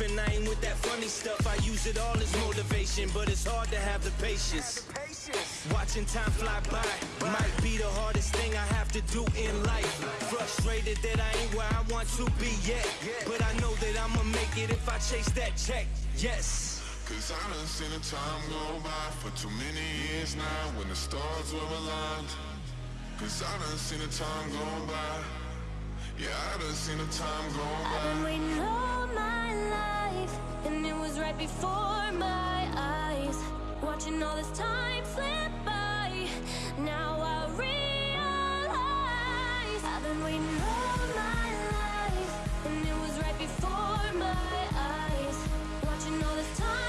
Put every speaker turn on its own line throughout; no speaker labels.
and I ain't with that funny stuff. I use it all as motivation, but it's hard to have the patience. Watching time fly by might be the hardest thing I have to do in life. Frustrated that I ain't where I want to be yet. But I know that I'ma make it if I chase that check. Yes.
Cause I done seen the time go by for too many years now when the stars were aligned. Cause I done seen the time go by. Yeah, I done seen the time go
I've been
by.
Right before my eyes. Watching all this time slip by. Now I realize I've been waiting all my life, and it was right before my eyes. Watching all this time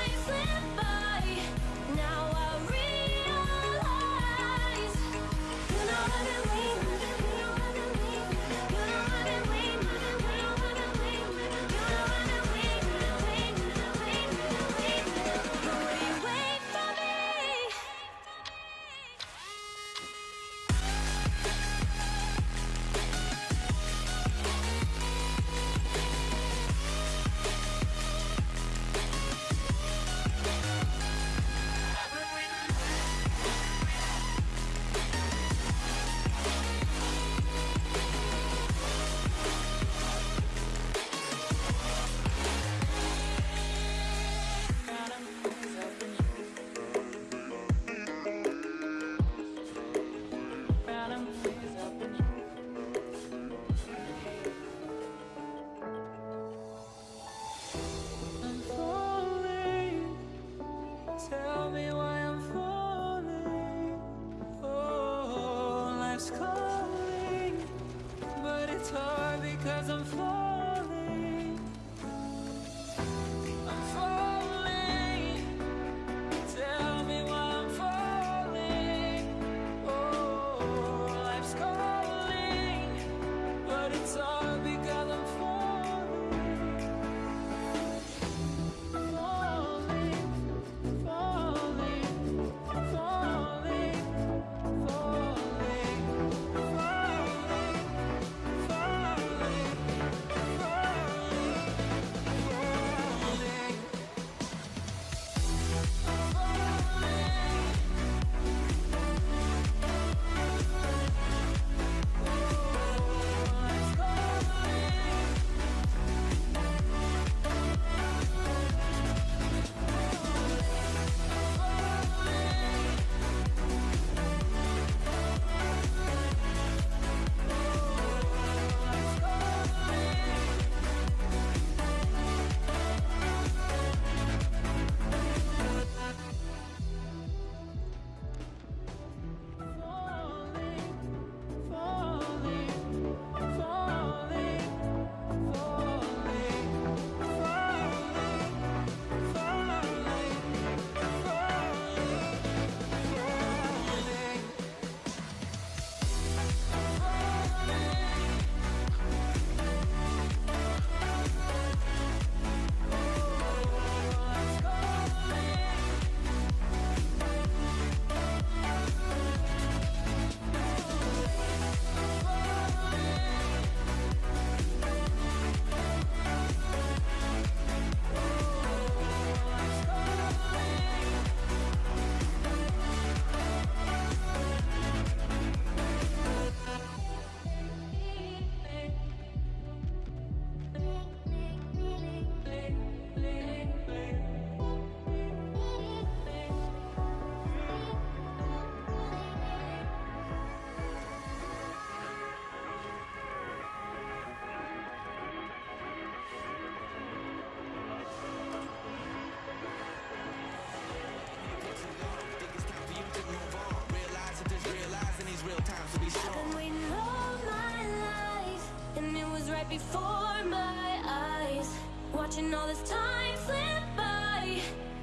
right before my eyes. Watching all this time slip by.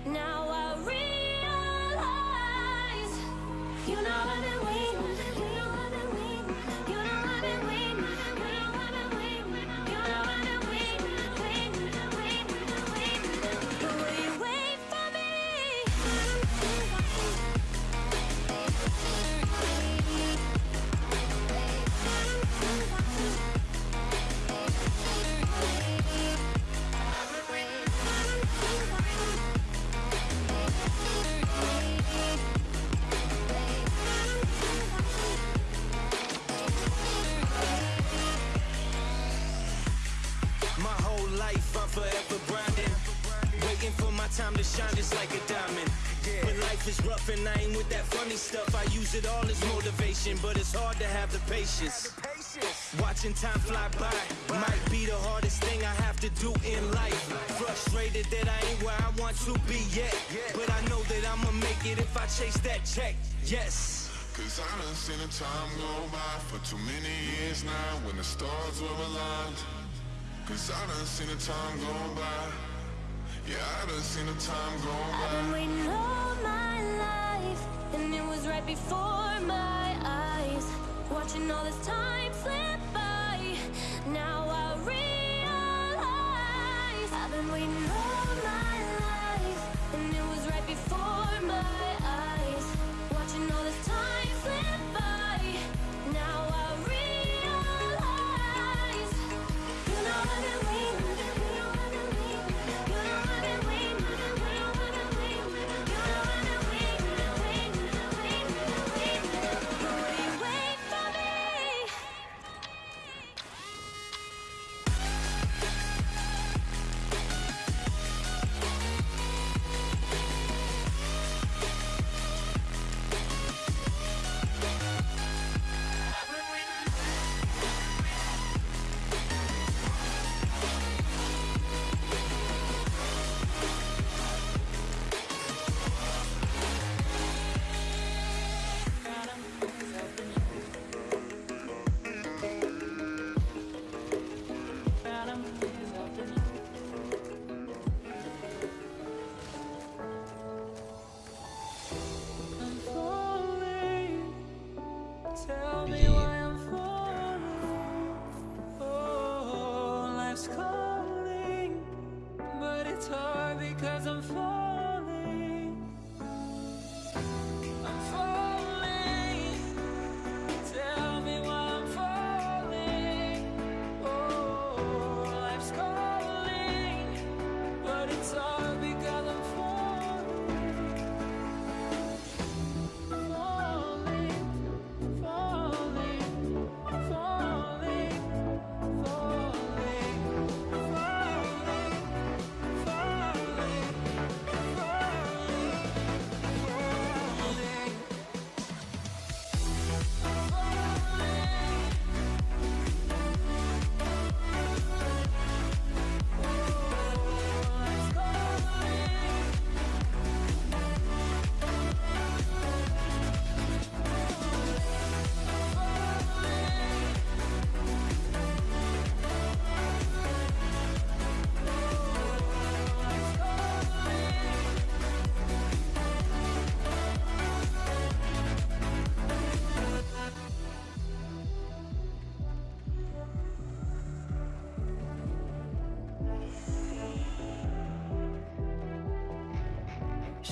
Now I realize. You know
and I ain't with that funny stuff. I use it all as motivation, but it's hard to have the patience. Watching time fly by might be the hardest thing I have to do in life. Frustrated that I ain't where I want to be yet. But I know that I'ma make it if I chase that check. Yes.
Cause I done seen the time go by for too many years now when the stars were aligned. Cause I done seen the time go by. Yeah, I done seen the time go
I've
by.
been waiting before my eyes. Watching all this time slip by. Now I realize I've been waiting
it's hard because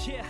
Yeah.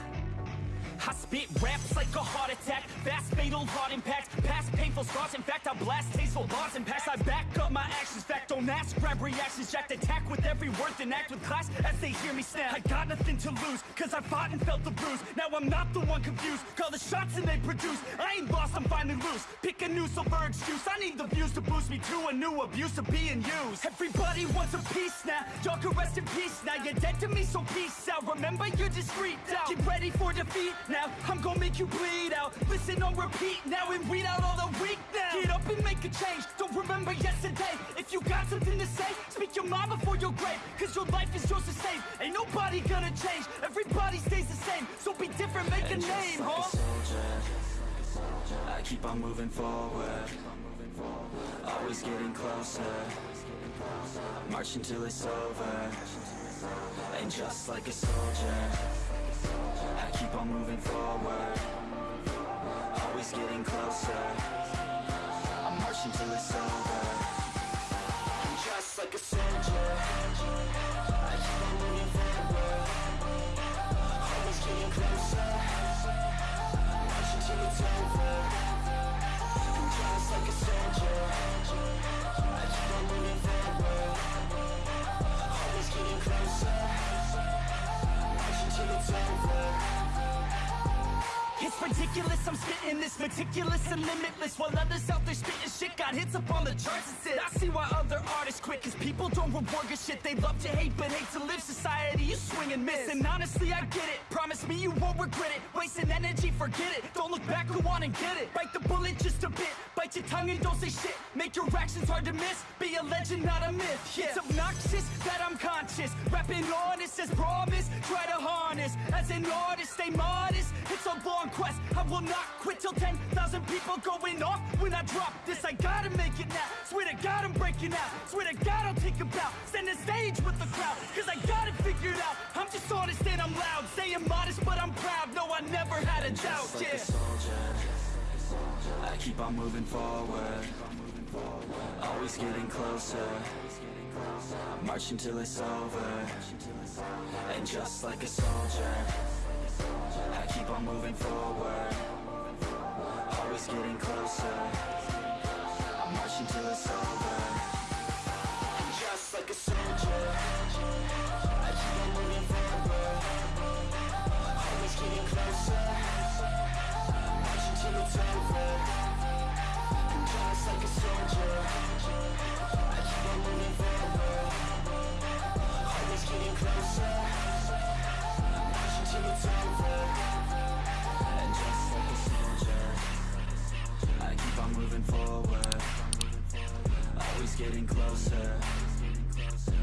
I spit raps like a heart attack, fast fatal heart impact, past painful scars. In fact, I blast tasteful bars and pass. I back up my actions. Fact, don't ask, grab reactions. Jacked attack with every word, then act with class as they hear me snap. I got nothing to lose, cause I fought and felt the bruise. Now I'm not the one confused. Call the shots and they produce. I ain't lost, I'm finally loose. Pick a new silver excuse. I need the views to boost me to a new abuse of being used. Everybody wants a piece now. Y'all can rest in peace now. You're dead to me, so peace out. Remember, you're discreet out. Get ready for defeat now. I'm gonna make you bleed out. Listen on repeat now and weed out all the weak now. Get up and make a change. Don't remember yesterday. If you got something to say, speak your mind before your grave. Cause your life is yours to save. Ain't nobody gonna change. Everybody stays the same. So be different, make a name, huh?
I keep on moving forward Always getting closer marching till it's over. And just like a soldier,
ridiculous, I'm spitting this meticulous and limitless While others out there spitting shit got hits up on the charts and shit I see why other artists quit Cause people don't reward good shit. They love to hate but hate to live. Society You swing and miss And honestly I get it. Promise me you won't regret it. Wasting energy, forget it. Don't look back, go on and get it. Bite the bullet just a bit. your tongue and don't say shit. Make your actions hard to miss. Be a legend, not a myth. Yeah. It's obnoxious that I'm conscious. Rapping honest as promise Try to harness. As an artist, stay modest. It's a long quest. I will not quit till 10,000 people going off. When I drop this, I gotta make it now. Swear to God I'm breaking out. Swear to God I'll take a bow. Stand the stage with the crowd Cause I got it figured out. I'm just honest and I'm loud. Saying modest but I'm proud. No, I never had a doubt,
like
yeah
I keep on moving forward. Always getting closer. Marching till it's over. And just like a soldier, I keep on moving forward. Always getting closer. Marching till it's over. And just like a soldier, I keep on moving forward. Always getting closer.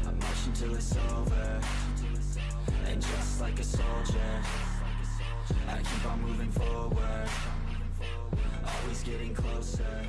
I'm it's over. And just like a soldier, I keep on moving forward. Always getting closer.